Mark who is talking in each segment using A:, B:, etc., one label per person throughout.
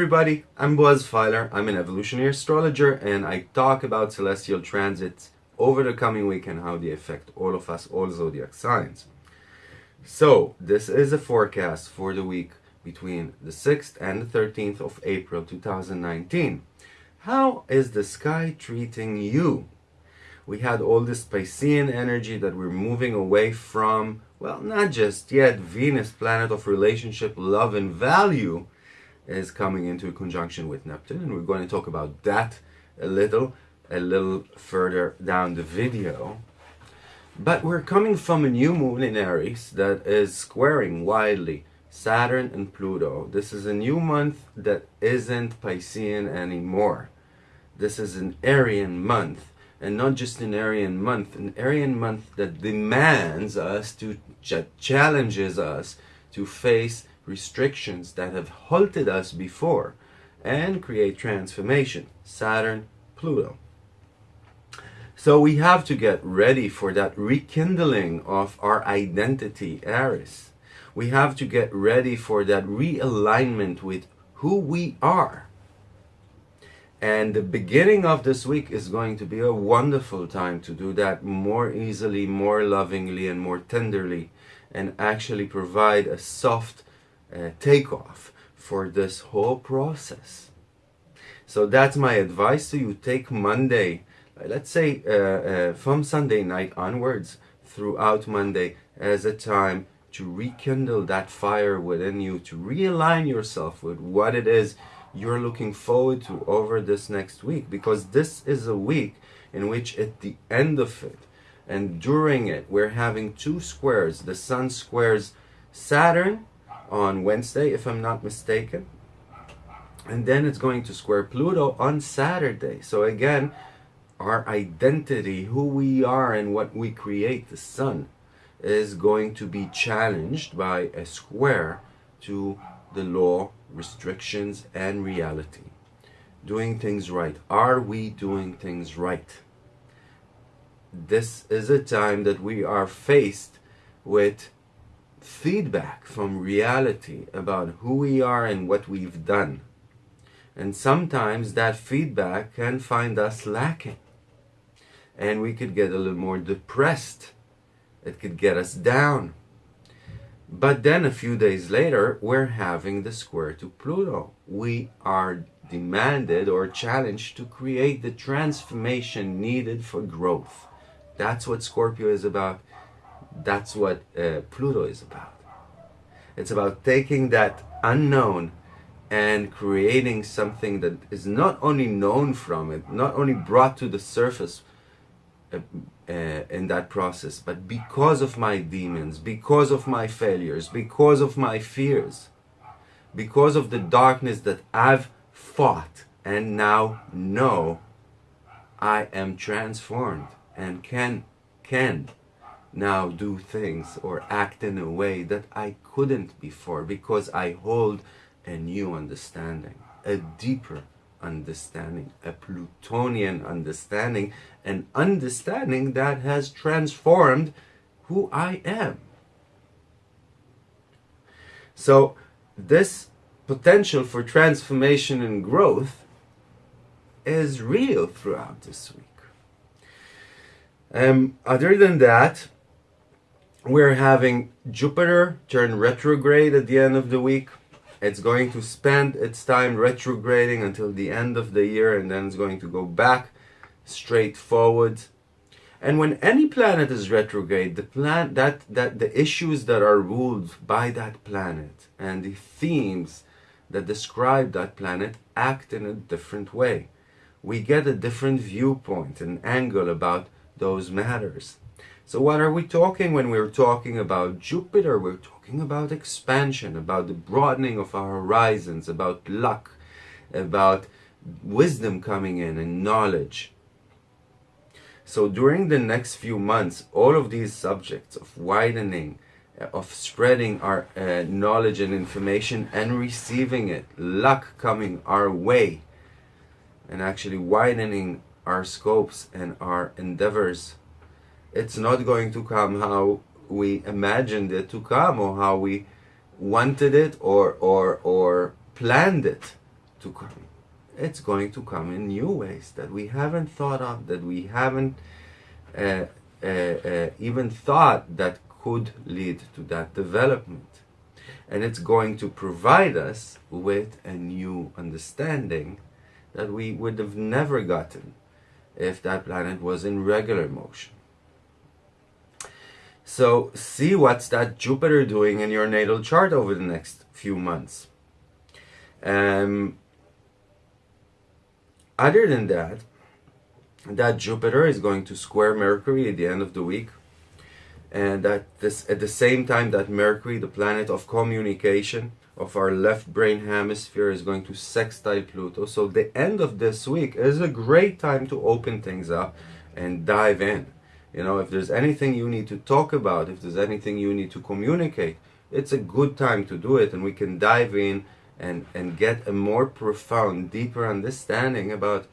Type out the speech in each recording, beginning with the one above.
A: Everybody, I'm Boaz Feiler. I'm an evolutionary astrologer and I talk about celestial transits over the coming week and how they affect all of us, all zodiac signs. So, this is a forecast for the week between the 6th and the 13th of April 2019. How is the sky treating you? We had all this Piscean energy that we're moving away from, well, not just yet, Venus, planet of relationship, love, and value, is coming into conjunction with Neptune, and we're going to talk about that a little, a little further down the video. But we're coming from a new moon in Aries that is squaring widely Saturn and Pluto. This is a new month that isn't Piscean anymore. This is an Arian month, and not just an Arian month, an Arian month that demands us to, challenges us to face restrictions that have halted us before and create transformation. Saturn, Pluto. So we have to get ready for that rekindling of our identity, Aries. We have to get ready for that realignment with who we are. And the beginning of this week is going to be a wonderful time to do that more easily, more lovingly, and more tenderly, and actually provide a soft uh, takeoff for this whole process. So that's my advice to you. Take Monday, uh, let's say uh, uh, from Sunday night onwards throughout Monday as a time to rekindle that fire within you, to realign yourself with what it is you're looking forward to over this next week. Because this is a week in which at the end of it and during it, we're having two squares. The sun squares Saturn on Wednesday, if I'm not mistaken. And then it's going to square Pluto on Saturday. So again, our identity, who we are and what we create, the sun, is going to be challenged by a square to the law, restrictions, and reality. Doing things right. Are we doing things right? This is a time that we are faced with feedback from reality about who we are and what we've done. And sometimes that feedback can find us lacking. And we could get a little more depressed. It could get us down. But then a few days later, we're having the square to Pluto. We are demanded or challenged to create the transformation needed for growth. That's what Scorpio is about that's what uh, Pluto is about. It's about taking that unknown and creating something that is not only known from it, not only brought to the surface uh, uh, in that process, but because of my demons, because of my failures, because of my fears, because of the darkness that I've fought and now know I am transformed and can, can now do things or act in a way that I couldn't before because I hold a new understanding, a deeper understanding, a Plutonian understanding, an understanding that has transformed who I am. So this potential for transformation and growth is real throughout this week. Um, other than that, we're having Jupiter turn retrograde at the end of the week. It's going to spend its time retrograding until the end of the year and then it's going to go back straight forward. And when any planet is retrograde, the plan that that the issues that are ruled by that planet and the themes that describe that planet act in a different way. We get a different viewpoint, an angle about those matters. So what are we talking when we're talking about Jupiter? We're talking about expansion, about the broadening of our horizons, about luck, about wisdom coming in and knowledge. So during the next few months, all of these subjects of widening, uh, of spreading our uh, knowledge and information and receiving it, luck coming our way, and actually widening our scopes and our endeavors it's not going to come how we imagined it to come or how we wanted it or or or planned it to come. It's going to come in new ways that we haven't thought of, that we haven't uh, uh, uh, even thought that could lead to that development. And it's going to provide us with a new understanding that we would have never gotten if that planet was in regular motion. So see what's that Jupiter doing in your natal chart over the next few months. Um, other than that, that Jupiter is going to square Mercury at the end of the week and that this at the same time that Mercury, the planet of communication of our left brain hemisphere, is going to sextile Pluto. So the end of this week is a great time to open things up and dive in. You know, if there's anything you need to talk about, if there's anything you need to communicate, it's a good time to do it, and we can dive in and and get a more profound, deeper understanding about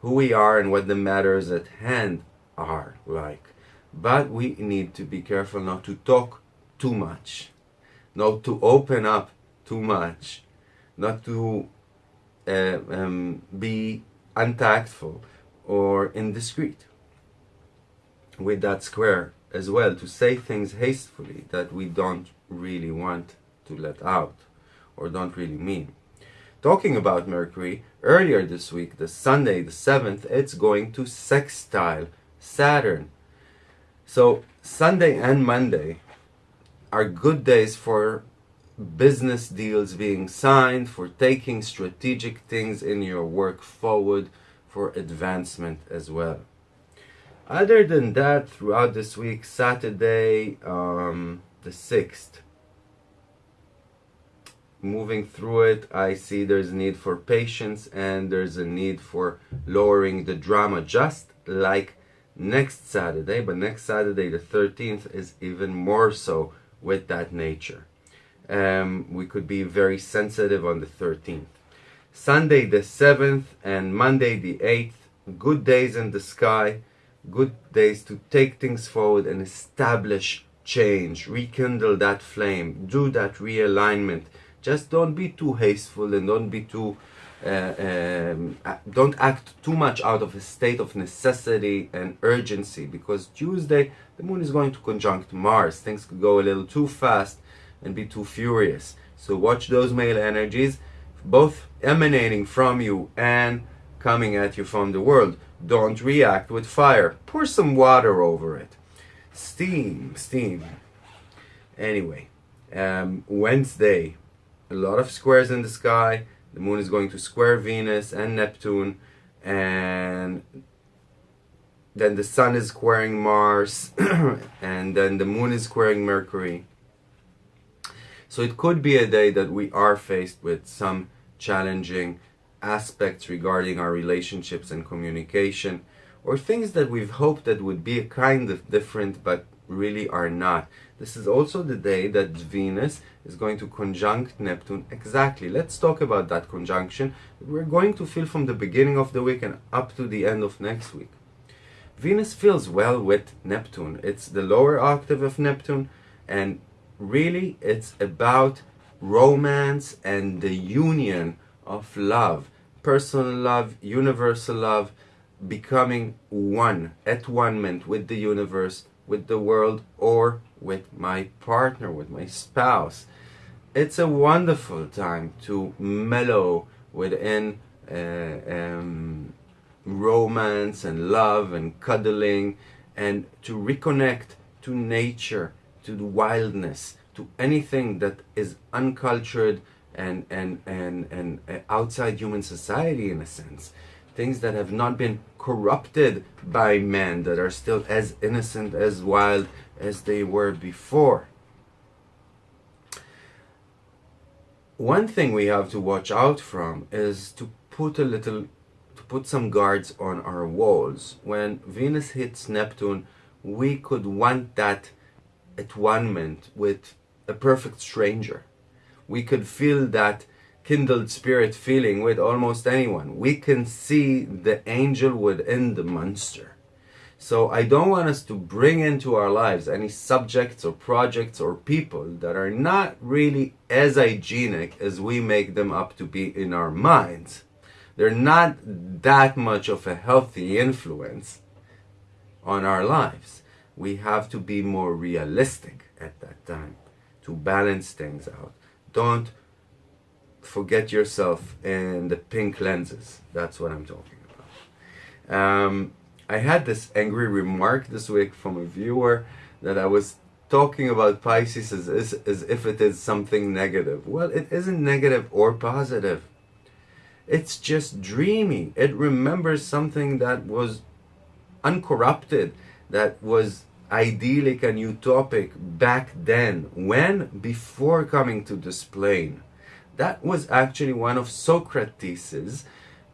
A: who we are and what the matters at hand are like. But we need to be careful not to talk too much, not to open up too much, not to uh, um, be untactful or indiscreet with that square as well, to say things hastily that we don't really want to let out or don't really mean. Talking about Mercury, earlier this week, the Sunday, the 7th, it's going to sextile Saturn so Sunday and Monday are good days for business deals being signed, for taking strategic things in your work forward, for advancement as well. Other than that, throughout this week, Saturday, um, the 6th, moving through it, I see there's a need for patience and there's a need for lowering the drama, just like next Saturday, but next Saturday, the 13th, is even more so with that nature. Um, we could be very sensitive on the 13th. Sunday, the 7th, and Monday, the 8th, good days in the sky, good days to take things forward and establish change, rekindle that flame, do that realignment. Just don't be too hasteful and don't be too uh, um, don't act too much out of a state of necessity and urgency because Tuesday the moon is going to conjunct Mars. Things could go a little too fast and be too furious. So watch those male energies, both emanating from you and coming at you from the world. Don't react with fire. Pour some water over it. Steam, steam. Anyway, um, Wednesday, a lot of squares in the sky the moon is going to square Venus and Neptune and then the sun is squaring Mars and then the moon is squaring Mercury. So it could be a day that we are faced with some challenging aspects regarding our relationships and communication or things that we've hoped that would be a kind of different but really are not. This is also the day that Venus is going to conjunct Neptune exactly. Let's talk about that conjunction. We're going to feel from the beginning of the week and up to the end of next week. Venus feels well with Neptune. It's the lower octave of Neptune and really it's about romance and the union of love, personal love, universal love, becoming one, at one ment with the universe, with the world, or with my partner, with my spouse. It's a wonderful time to mellow within uh, um, romance and love and cuddling and to reconnect to nature, to the wildness, to anything that is uncultured and, and, and, and uh, outside human society in a sense things that have not been corrupted by men, that are still as innocent, as wild as they were before. One thing we have to watch out from is to put a little, to put some guards on our walls. When Venus hits Neptune, we could want that at one with a perfect stranger. We could feel that kindled spirit feeling with almost anyone. We can see the angel within the monster. So I don't want us to bring into our lives any subjects or projects or people that are not really as hygienic as we make them up to be in our minds. They're not that much of a healthy influence on our lives. We have to be more realistic at that time to balance things out. Don't forget yourself in the pink lenses. That's what I'm talking about. Um, I had this angry remark this week from a viewer that I was talking about Pisces as, as, as if it is something negative. Well, it isn't negative or positive. It's just dreamy. It remembers something that was uncorrupted, that was idyllic and utopic back then. When? Before coming to this plane. That was actually one of Socrates'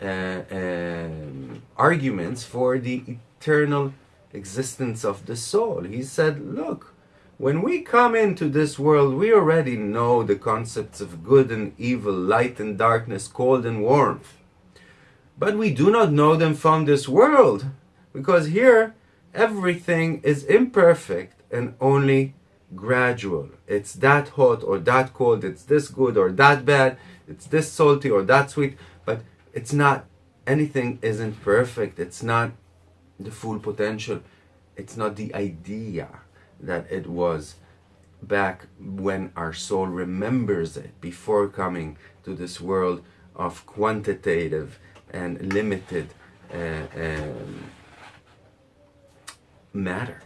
A: uh, um, arguments for the eternal existence of the soul. He said, look, when we come into this world, we already know the concepts of good and evil, light and darkness, cold and warmth. But we do not know them from this world, because here everything is imperfect and only gradual. It's that hot or that cold, it's this good or that bad, it's this salty or that sweet, but it's not, anything isn't perfect. It's not the full potential. It's not the idea that it was back when our soul remembers it before coming to this world of quantitative and limited uh, um, matter.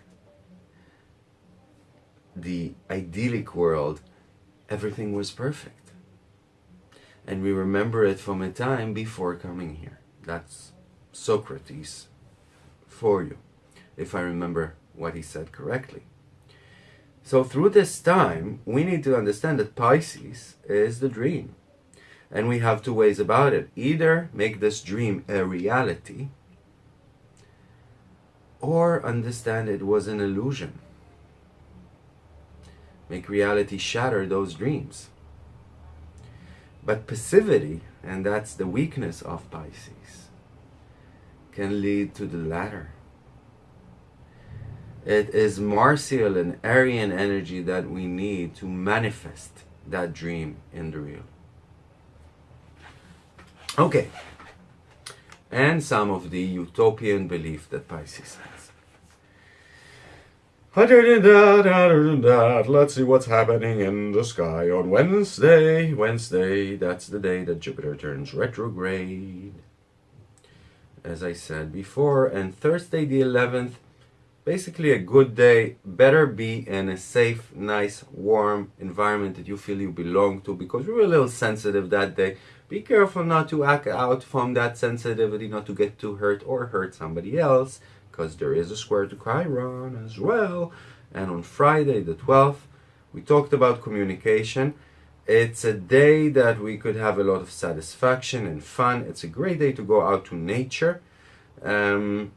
A: The idyllic world, everything was perfect and we remember it from a time before coming here. That's Socrates for you, if I remember what he said correctly. So through this time, we need to understand that Pisces is the dream. And we have two ways about it. Either make this dream a reality, or understand it was an illusion. Make reality shatter those dreams. But passivity, and that's the weakness of Pisces, can lead to the latter. It is Martial and Arian energy that we need to manifest that dream in the real. Okay. And some of the utopian belief that Pisces has. Let's see what's happening in the sky on Wednesday. Wednesday, that's the day that Jupiter turns retrograde. As I said before, and Thursday the 11th, basically a good day. Better be in a safe, nice, warm environment that you feel you belong to because we are a little sensitive that day. Be careful not to act out from that sensitivity, not to get too hurt or hurt somebody else because there is a square to Chiron as well. And on Friday the 12th, we talked about communication. It's a day that we could have a lot of satisfaction and fun. It's a great day to go out to nature um,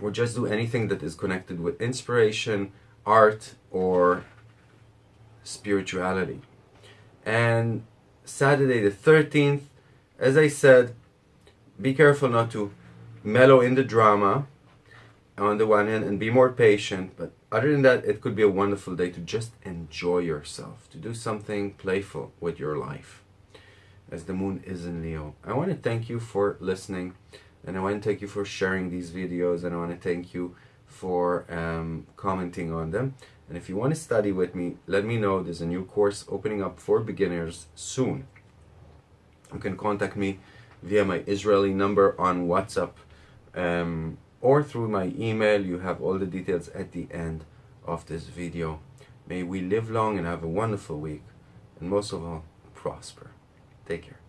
A: or just do anything that is connected with inspiration, art, or spirituality. And Saturday the 13th, as I said, be careful not to mellow in the drama on the one hand and be more patient but other than that it could be a wonderful day to just enjoy yourself to do something playful with your life as the moon is in Leo. I want to thank you for listening and I want to thank you for sharing these videos and I want to thank you for um, commenting on them and if you want to study with me let me know there's a new course opening up for beginners soon you can contact me via my Israeli number on WhatsApp um, or through my email. You have all the details at the end of this video. May we live long and have a wonderful week. And most of all, prosper. Take care.